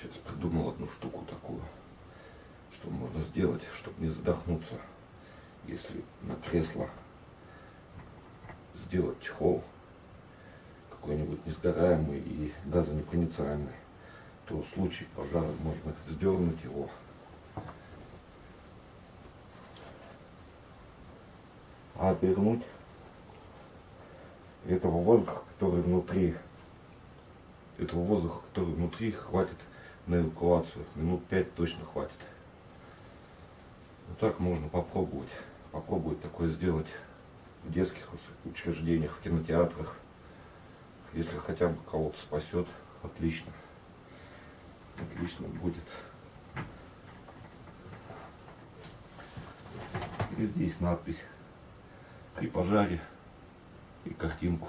Сейчас придумал одну штуку такую, что можно сделать, чтобы не задохнуться, если на кресло сделать чехол какой-нибудь несгораемый и газонепроницаемый, то в случае пожара можно сдернуть его. А обернуть этого воздуха, который внутри, этого воздуха, который внутри, хватит на эвакуацию. Минут пять точно хватит. Вот так можно попробовать. Попробовать такое сделать в детских учреждениях, в кинотеатрах. Если хотя бы кого-то спасет, отлично. Отлично будет. И здесь надпись при пожаре и картинку